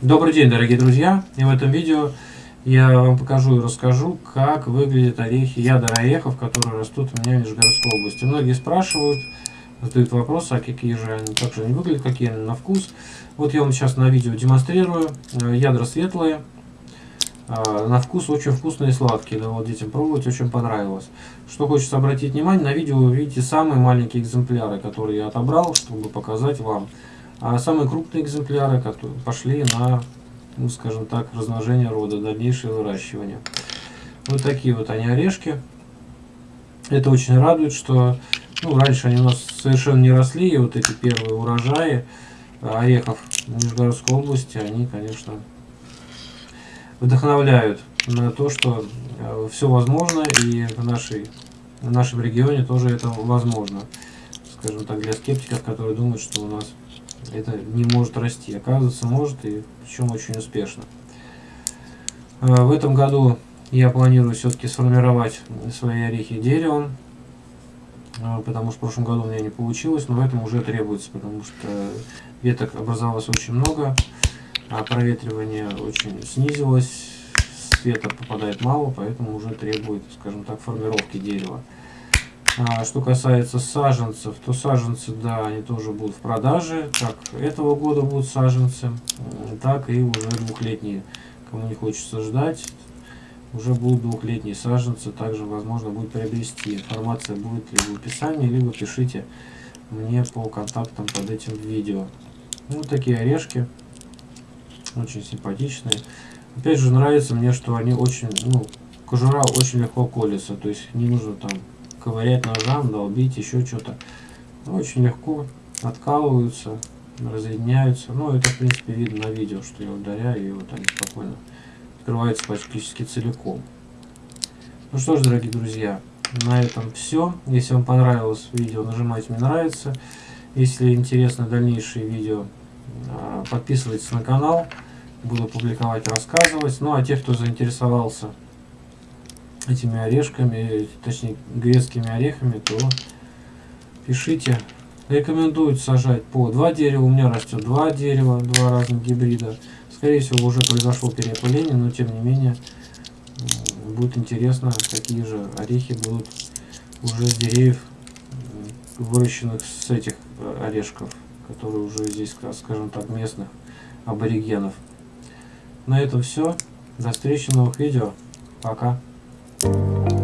Добрый день, дорогие друзья! И в этом видео я вам покажу и расскажу, как выглядят орехи, ядра орехов, которые растут у меня в Нижегородской области. Многие спрашивают, задают вопросы, а какие же они, как же они выглядят, какие они на вкус. Вот я вам сейчас на видео демонстрирую. Э, ядра светлые, э, на вкус очень вкусные и сладкие. Да, вот детям пробовать очень понравилось. Что хочется обратить внимание, на видео вы видите самые маленькие экземпляры, которые я отобрал, чтобы показать вам. А самые крупные экземпляры которые пошли на, ну, скажем так, размножение рода, дальнейшее выращивание. Вот такие вот они орешки. Это очень радует, что ну, раньше они у нас совершенно не росли, и вот эти первые урожаи орехов в Нижегородской области, они, конечно, вдохновляют на то, что э, все возможно, и в, нашей, в нашем регионе тоже это возможно. Скажем так, для скептиков, которые думают, что у нас это не может расти. Оказывается, может, и причем очень успешно. А, в этом году я планирую все-таки сформировать свои орехи деревом, а, потому что в прошлом году у меня не получилось, но в этом уже требуется, потому что веток образовалось очень много, а проветривание очень снизилось, света попадает мало, поэтому уже требует, скажем так, формировки дерева. А что касается саженцев, то саженцы, да, они тоже будут в продаже. Как этого года будут саженцы, так и уже двухлетние. Кому не хочется ждать, уже будут двухлетние саженцы. Также возможно будет приобрести. Информация будет либо в описании, либо пишите мне по контактам под этим видео. Вот такие орешки. Очень симпатичные. Опять же, нравится мне, что они очень, ну, кожура очень легко колется. То есть не нужно там ковырять ножам, долбить, еще что-то. Очень легко откалываются, разъединяются. Ну, это, в принципе, видно на видео, что я ударяю, и вот они спокойно открываются практически целиком. Ну что ж, дорогие друзья, на этом все. Если вам понравилось видео, нажимайте «Мне нравится». Если интересно дальнейшие видео, а, подписывайтесь на канал. Буду публиковать, рассказывать. Ну а те, кто заинтересовался этими орешками, точнее грецкими орехами, то пишите. Рекомендуют сажать по два дерева. У меня растет два дерева, два разных гибрида. Скорее всего уже произошло переопыление, но тем не менее будет интересно, какие же орехи будут уже с деревьев, выращенных с этих э, орешков, которые уже здесь, скажем так, местных аборигенов. На этом все. До встречи в новых видео. Пока. you